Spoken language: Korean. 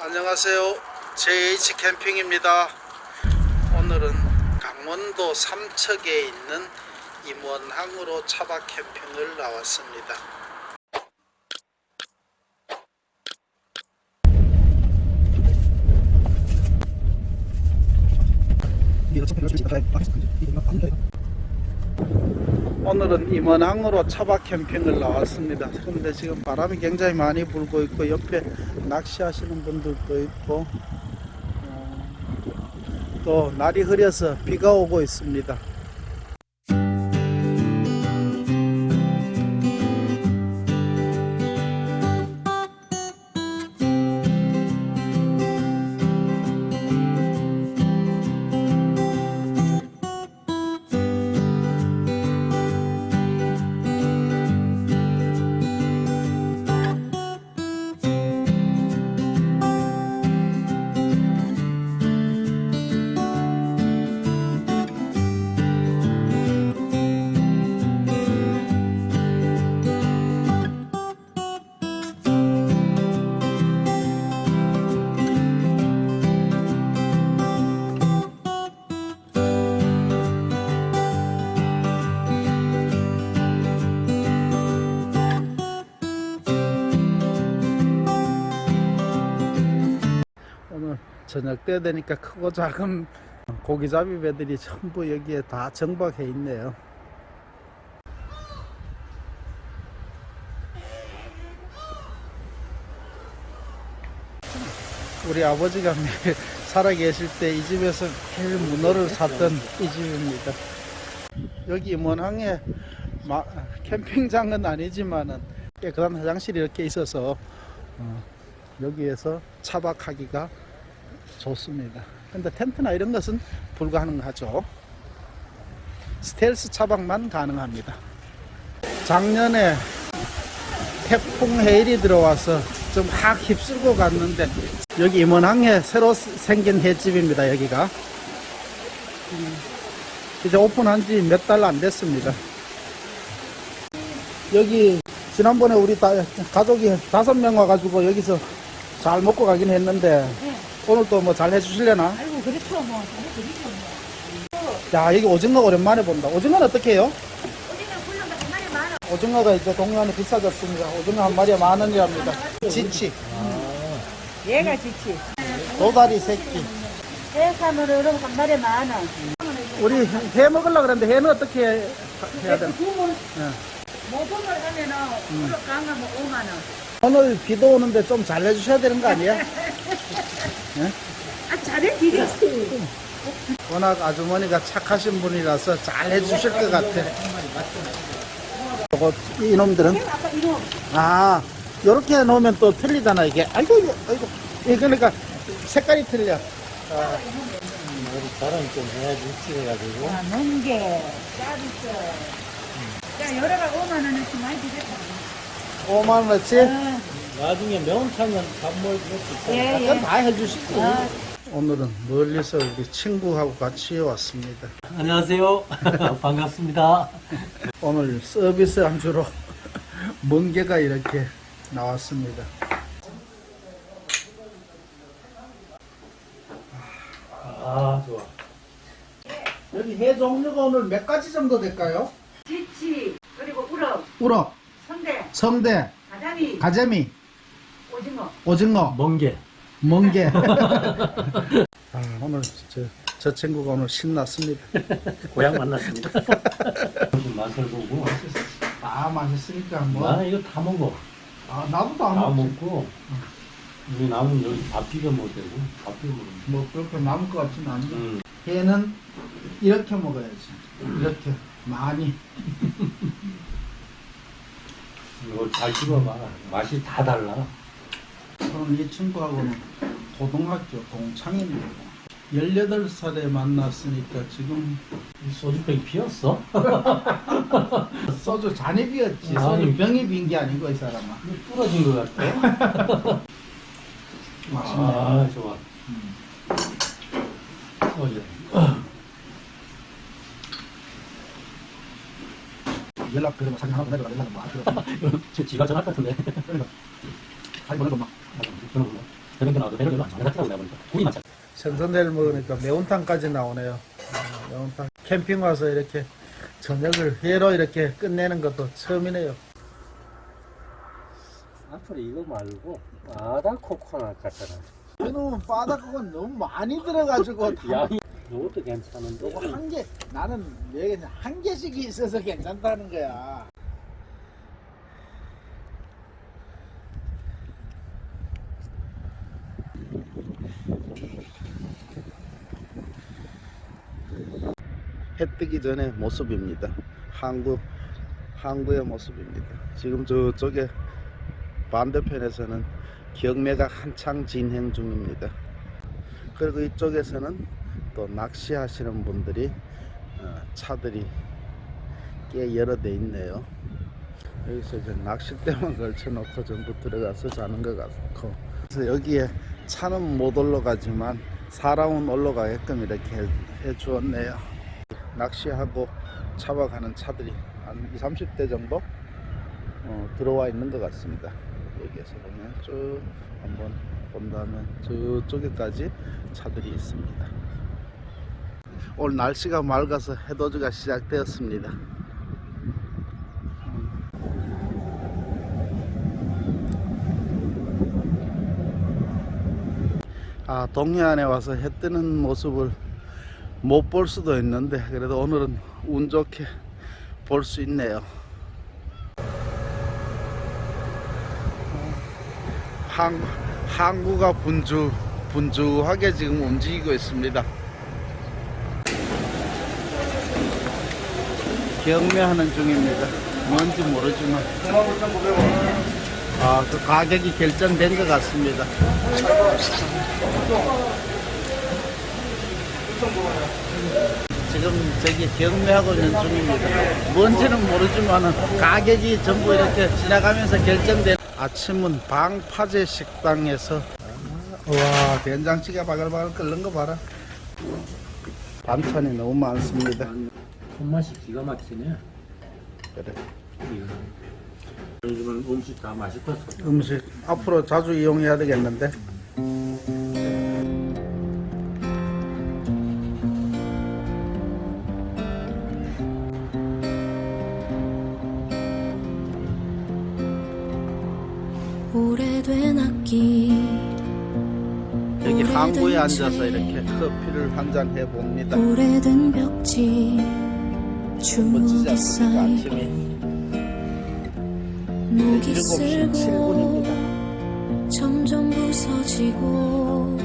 안녕하세요. JH 캠핑입니다. 오늘은 강원도 삼척에 있는 임원항으로 차박 캠핑을 나왔습니다. 오늘은 임원항으로 차박 캠핑을 나왔습니다. 그런데 지금 바람이 굉장히 많이 불고 있고 옆에 낚시하시는 분들도 있고 어, 또 날이 흐려서 비가 오고 있습니다. 저녁 때 되니까 크고 작은 고기잡이 배들이 전부 여기에 다 정박해 있네요. 우리 아버지가 매일 살아 계실 때 이 집에서 매일 문어를 샀던 이 집입니다. 여기 마- 캠핑장은 아니지만은 깨끗한 화장실이 이렇게 있어서 어, 여기에서 차박하기가 좋습니다. 근데 텐트나 이런 것은 불가능하죠. 스텔스 차박만 가능합니다. 작년에 태풍 해일이 들어와서 좀 확 휩쓸고 갔는데 여기 임원항에 새로 생긴 횟집입니다. 여기가 음, 이제 오픈한 지 몇 달 안 됐습니다. 여기 지난번에 우리 다, 가족이 다섯 명 와가지고 여기서 잘 먹고 가긴 했는데 오늘 또뭐잘 해주실래나? 아이고 그렇죠 뭐 잘해드리죠 뭐야 여기 오징어 오랜만에 본다. 오징어는 어떻게 해요? 오징어가 이제 동네안에 비싸졌습니다. 오징어 한 마리에 만 원이랍니다. 지치, 얘가 지치 도다리 새끼. 해산으로 여러분 한 마리 많아 우리 해 먹으려고 그랬는데 해는 어떻게 해야 되나? 구물 예. 모금을 하면은 그렇게 강하면 5만 원 오늘 비도 오는데 좀 잘 해주셔야 되는 거 아니야? 아 잘해드리지 워낙 아주머니가 착하신 분이라서 잘 해주실 것 같아. 저거 이놈들은? 아 요렇게 놓으면 또 틀리잖아 이게. 아이고 이거, 아이고. 이게 그러니까 색깔이 틀려. 우리 자랑 좀 해야지 일찍해가지고 아 멍게. 짜리죠 야 여러가 5만 원어치 많이 드렸다. 5만 원어치. 아, 나중에 명탕은 밥먹을 수 있어 예, 예. 다 해주시고. 아, 오늘은 멀리서 우리 친구하고 같이 왔습니다. 안녕하세요 반갑습니다 오늘 서비스 안주로 멍게가 이렇게 나왔습니다. 아 좋아 여기 해 종류가 오늘 몇 가지 정도 될까요? 지치 그리고 우럭 우럭, 성대 성대, 가자미 가재미, 오징어 멍게 멍게. 아, 오늘 저, 저 친구가 오늘 신났습니다. 고향 만났습니다 맛을 보고 다 맛있으니까 뭐. 나는 이거 다 먹어 아, 나도 다다 먹지. 먹고 우리 남은 여기 밥 비벼 먹어도 되고 밥 비벼 먹으면 뭐 그렇게 남을 것 같지는 않은데. 음. 얘는 이렇게 먹어야지. 이렇게 많이. 이거 잘 씹어봐 맛이 다 달라 저는 이 친구하고는 고등학교 동창입니다. 18살에 만났으니까 지금 이 소주병이 피었어? 소주 잔이 비었지. 아니. 소주 병이 빈 게 아니고 이 사람아. 부러진 것 같아 아 좋아 소주 연락 그러면 사진 하나 보내줘라 연락 뭐제 지가 전할 것 같은데 그러니까 사진 보내줘 마. 저는 저녁에 나와도 배를 별로 안 돈이 많잖아. 생선회를 먹으니까 매운탕까지 나오네요. 어, 매운탕. 캠핑 와서 이렇게 저녁을 회로 이렇게 끝내는 것도 처음이네요. 앞으로 이거 말고 바다 코코넛 같잖아. 이놈은 바닥은 너무 많이 들어가지고 양이 이것도 괜찮은데. 한 개, 나는 왜 그냥 한 개씩이 있어서 괜찮다는 거야. 해 뜨기 전의 모습입니다. 항구, 항구의 모습입니다. 지금 저쪽에 반대편에서는 경매가 한창 진행 중입니다. 그리고 이쪽에서는 또 낚시하시는 분들이 어, 차들이 꽤 여러 대 있네요. 여기서 이제 낚싯대만 걸쳐놓고 전부 들어가서 자는 것 같고 그래서 여기에 차는 못 올라가지만 사람은 올라가게끔 이렇게 해, 해 주었네요. 낚시하고 잡아가는 차들이 한 2, 30대 정도 어, 들어와 있는 것 같습니다. 여기에서 보면 쭉 한번 본다면 저쪽에까지 차들이 있습니다. 오늘 날씨가 맑아서 해돋이가 시작되었습니다. 아, 동해안에 와서 해 뜨는 모습을 못 볼 수도 있는데 그래도 오늘은 운 좋게 볼 수 있네요. 항, 항구가 분주, 분주하게 지금 움직이고 있습니다. 경매하는 중입니다. 뭔지 모르지만. 아, 그 가격이 결정된 것 같습니다. 지금 저기 경매하고 있는 중입니다. 뭔지는 모르지만 가격이 전부 이렇게 지나가면서 결정된 아침은 방파제 식당에서 와 된장찌개 바글바글 끓는 거 봐라 반찬이 너무 많습니다 손맛이 기가 막히네. 그래. 요즘은 음식 다 맛있어서. 음식 앞으로 자주 이용해야 되겠는데 항구에 앉아서 이렇게 커피를 한 잔 해봅니다. 오래된 벽지. 않습니까? 쌓이고 목이 7시 쓸고 7분입니다. 점점 부서지고